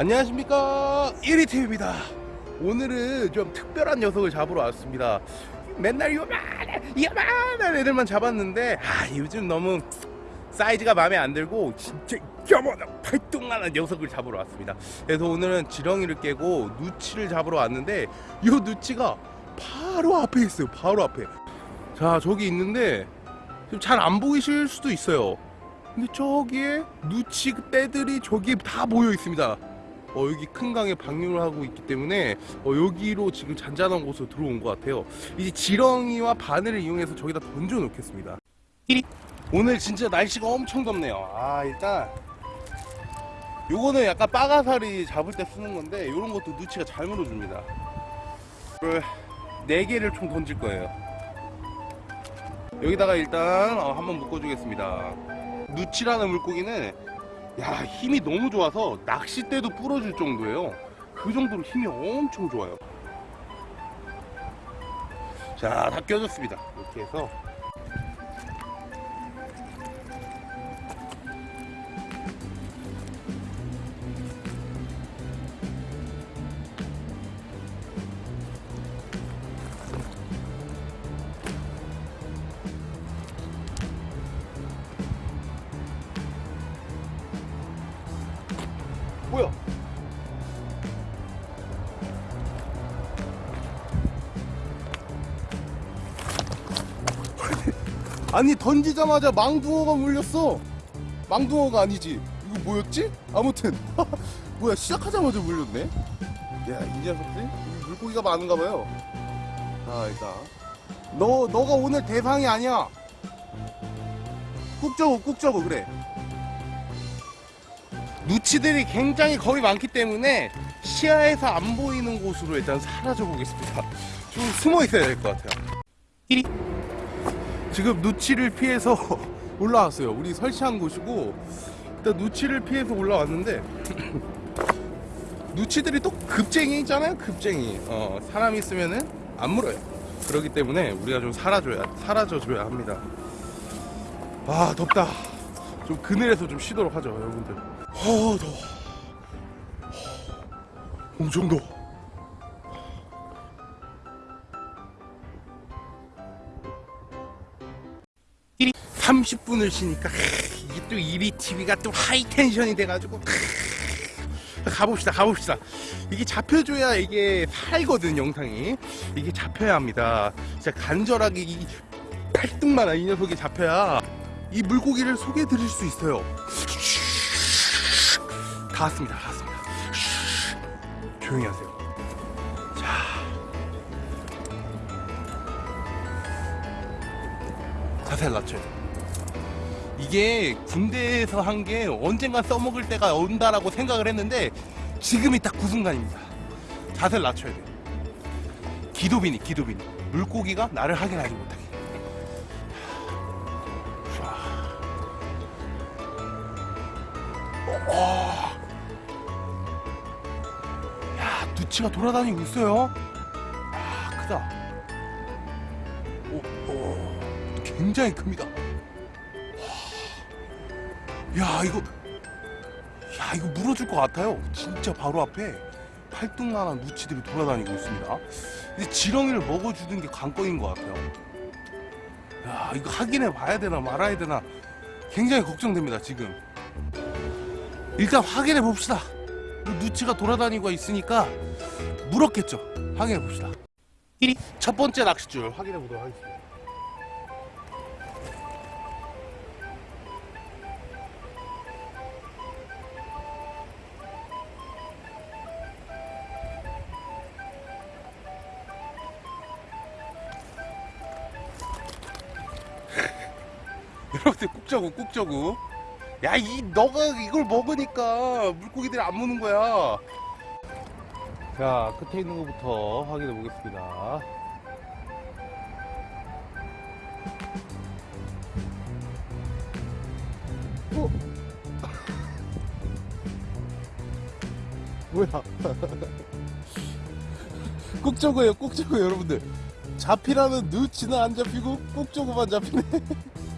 안녕하십니까? 1위팀입니다. 오늘은 좀 특별한 녀석을 잡으러 왔습니다. 맨날 요만한 요만한 애들만 잡았는데 아 요즘 너무 사이즈가 마음에 안 들고 진짜 요만한 팔뚝만한 녀석을 잡으러 왔습니다. 그래서 오늘은 지렁이를 깨고 누치를 잡으러 왔는데 이 누치가 바로 앞에 있어요 바로 앞에. 자 저기 있는데 잘 안 보이실 수도 있어요. 근데 저기에 누치 떼들이 저기에 다 모여 있습니다 어, 여기 큰 강에 방류를 하고 있기 때문에 어, 여기로 지금 잔잔한 곳으로 들어온 것 같아요. 이제 지렁이와 바늘을 이용해서 저기다 던져 놓겠습니다. 오늘 진짜 날씨가 엄청 덥네요. 아 일단 요거는 약간 빠가사리 잡을 때 쓰는 건데 이런 것도 누치가 잘 물어줍니다. 이걸 네 개를 총 던질 거예요. 여기다가 일단 어, 한번 묶어주겠습니다. 누치라는 물고기는 야 힘이 너무 좋아서 낚싯대도 부러질 정도예요. 그 정도로 힘이 엄청 좋아요. 자 다 껴졌습니다. 이렇게 해서 뭐야? 아니 던지자마자 망둥어가 물렸어. 망둥어가 아니지. 이거 뭐였지? 아무튼. 뭐야 시작하자마자 물렸네? 야이 녀석들? 물고기가 많은가 봐요. 자 일단 너 너가 오늘 대상이 아니야. 꾹 적어 꾹 적어 그래 누치들이 굉장히 겁이 많기 때문에 시야에서 안 보이는 곳으로 일단 사라져 보겠습니다. 좀 숨어 있어야 될 것 같아요. 지금 누치를 피해서 올라왔어요. 우리 설치한 곳이고 일단 누치를 피해서 올라왔는데 누치들이 또 급쟁이 있잖아요 급쟁이. 어, 사람 있으면은 안 물어요. 그렇기 때문에 우리가 좀 사라져야 사라져줘야 합니다. 아 덥다. 좀 그늘에서 좀 쉬도록 하죠 여러분들 어 더워. 엄청 더워 30분을 쉬니까 이게 또 1위 TV가 또 하이텐션이 돼가지고 가봅시다 가봅시다. 이게 잡혀줘야 이게 살거든 영상이. 이게 잡혀야 합니다. 진짜 간절하게 이 팔뚝만한 이 녀석이 잡혀야 이 물고기를 소개해 드릴 수 있어요 다 왔습니다. 다 왔습니다. 조용히 하세요. 자. 자세를 낮춰요 이게 군대에서 한 게 언젠가 써먹을 때가 온다라고 생각을 했는데 지금이 딱 그 순간입니다. 자세를 낮춰야 돼요. 기도비니 기도비니. 물고기가 나를 확인하지 못하게. 어, 누치가 돌아다니고 있어요. 아 크다. 오, 오, 굉장히 큽니다. 야 이거 야 이거 물어줄 것 같아요 진짜 바로 앞에 팔뚝만한 누치들이 돌아다니고 있습니다 근데 지렁이를 먹어주는 게 관건인 것 같아요 야 이거 확인해 봐야 되나 말아야 되나 굉장히 걱정됩니다 지금 일단 확인해 봅시다 누치가 돌아다니고 있으니까 물었겠죠. 확인해 봅시다. 첫 번째 낚싯줄 확인해 보도록 하겠습니다. 여러분들 꾹자고 꾹자고 야 이 너가 이걸 먹으니까 물고기들이 안 무는 거야. 자 끝에 있는 것부터 확인해 보겠습니다. 어? 뭐야? 꾹저고예요 꾹저고 여러분들. 잡히라는 누치는 안 잡히고 꾹저고만 잡히네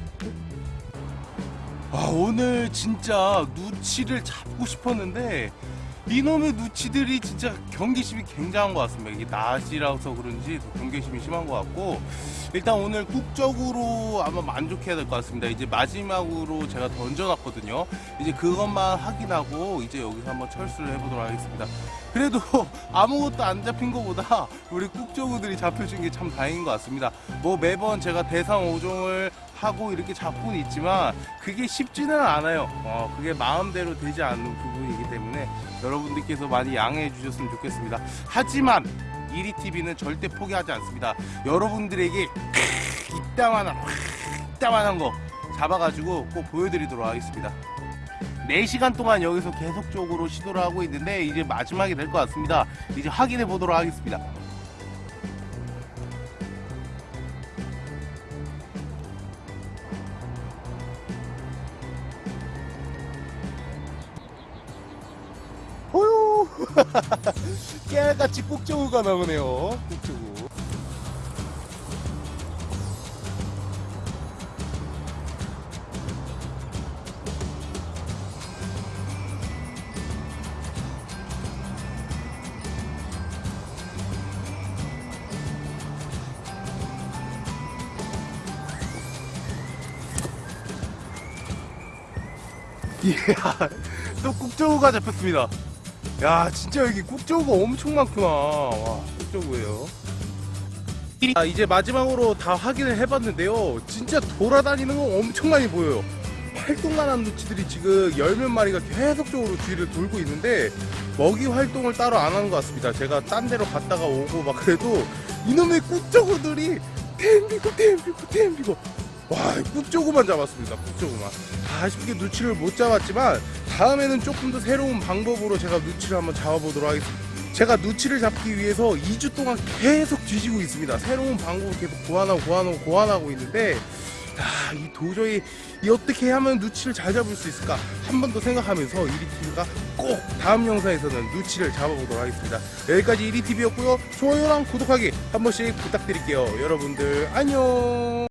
아 오늘 진짜 누치를 잡고 싶었는데 이놈의 누치들이 진짜 경계심이 굉장한 것 같습니다. 이게 낮이라서 그런지 더 경계심이 심한 것 같고 일단 오늘 국적으로 아마 만족해야 될 것 같습니다. 이제 마지막으로 제가 던져놨거든요. 이제 그것만 확인하고 이제 여기서 한번 철수를 해보도록 하겠습니다. 그래도 아무것도 안 잡힌 것보다 우리 국적우들이 잡혀준 게 참 다행인 것 같습니다. 뭐 매번 제가 대상 5종을 하고 이렇게 잡고는 있지만 그게 쉽지는 않아요. 어, 그게 마음대로 되지 않는 부분이기 때문에 여러분들께서 많이 양해해 주셨으면 좋겠습니다. 하지만 이리TV는 절대 포기하지 않습니다. 여러분들에게 이따만한 이따만한 거 잡아가지고 꼭 보여드리도록 하겠습니다. 4시간 동안 여기서 계속적으로 시도를 하고 있는데 이제 마지막이 될 것 같습니다. 이제 확인해 보도록 하겠습니다. 깨알같이 꼭정우가 나오네요. 꼭정우. 이야, 또 국정우가 잡혔습니다. 야, 진짜 여기 국정우가 엄청 많구나. 와, 국정우예요. 아, 이제 마지막으로 다 확인을 해봤는데요. 진짜 돌아다니는 거 엄청 많이 보여요. 활동만 한 누치들이 지금 열 몇 마리가 계속적으로 뒤를 돌고 있는데 먹이 활동을 따로 안 하는 것 같습니다. 제가 딴 데로 갔다가 오고 막 그래도 이놈의 꾹조구들이 템비고 템비고 템비고 와 꾹조구만 잡았습니다. 꾹조구만 아쉽게 누치를 못 잡았지만 다음에는 조금 더 새로운 방법으로 제가 누치를 한번 잡아보도록 하겠습니다. 제가 누치를 잡기 위해서 2주 동안 계속 뒤지고 있습니다. 새로운 방법을 계속 고안하고 고안하고 고안하고 있는데 아, 이 도저히 이 어떻게 하면 누치를 잘 잡을 수 있을까 한 번 더 생각하면서 이리TV가 꼭 다음 영상에서는 누치를 잡아보도록 하겠습니다. 여기까지 이리TV였고요. 좋아요랑 구독하기 한 번씩 부탁드릴게요. 여러분들 안녕.